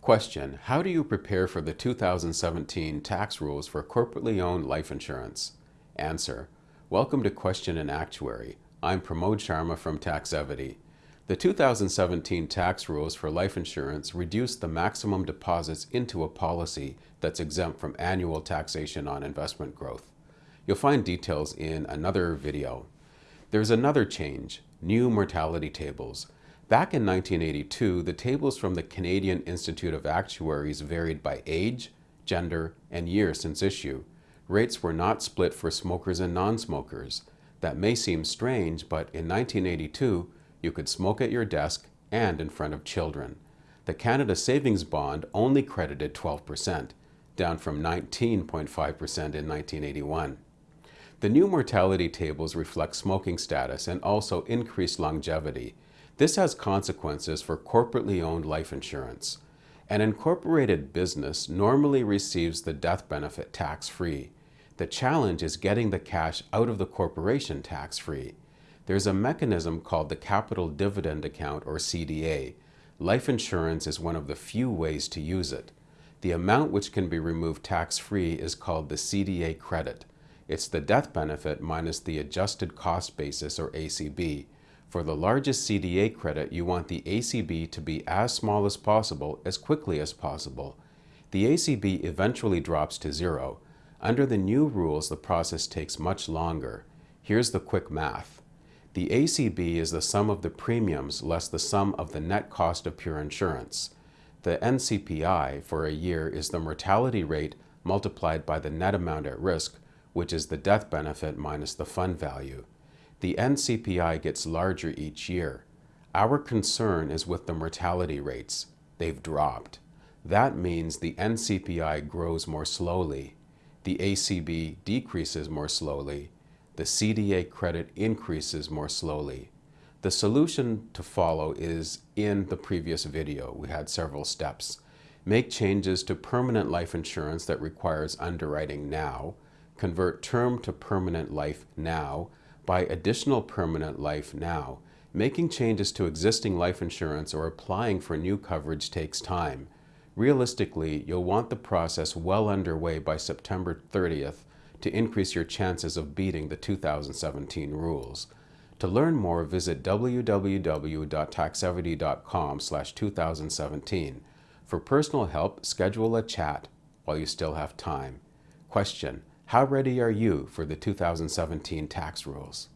Question, how do you prepare for the 2017 tax rules for corporately owned life insurance? Answer, welcome to Question and Actuary. I'm Pramod Sharma from Taxevity. The 2017 tax rules for life insurance reduce the maximum deposits into a policy that's exempt from annual taxation on investment growth. You'll find details in another video. There's another change, new mortality tables. Back in 1982, the tables from the Canadian Institute of Actuaries varied by age, gender, and year since issue. Rates were not split for smokers and non-smokers. That may seem strange, but in 1982, you could smoke at your desk and in front of children. The Canada Savings Bond only credited 12%, down from 19.5% in 1981. The new mortality tables reflect smoking status and also increased longevity, this has consequences for corporately owned life insurance. An incorporated business normally receives the death benefit tax-free. The challenge is getting the cash out of the corporation tax-free. There's a mechanism called the Capital Dividend Account or CDA. Life insurance is one of the few ways to use it. The amount which can be removed tax-free is called the CDA credit. It's the death benefit minus the adjusted cost basis or ACB. For the largest CDA credit, you want the ACB to be as small as possible as quickly as possible. The ACB eventually drops to zero. Under the new rules, the process takes much longer. Here's the quick math. The ACB is the sum of the premiums less the sum of the net cost of pure insurance. The NCPI for a year is the mortality rate multiplied by the net amount at risk, which is the death benefit minus the fund value the NCPI gets larger each year. Our concern is with the mortality rates. They've dropped. That means the NCPI grows more slowly. The ACB decreases more slowly. The CDA credit increases more slowly. The solution to follow is in the previous video. We had several steps. Make changes to permanent life insurance that requires underwriting now. Convert term to permanent life now buy additional permanent life now. Making changes to existing life insurance or applying for new coverage takes time. Realistically, you'll want the process well underway by September 30th to increase your chances of beating the 2017 rules. To learn more, visit www.taxevity.com 2017. For personal help, schedule a chat while you still have time. Question, how ready are you for the 2017 tax rules?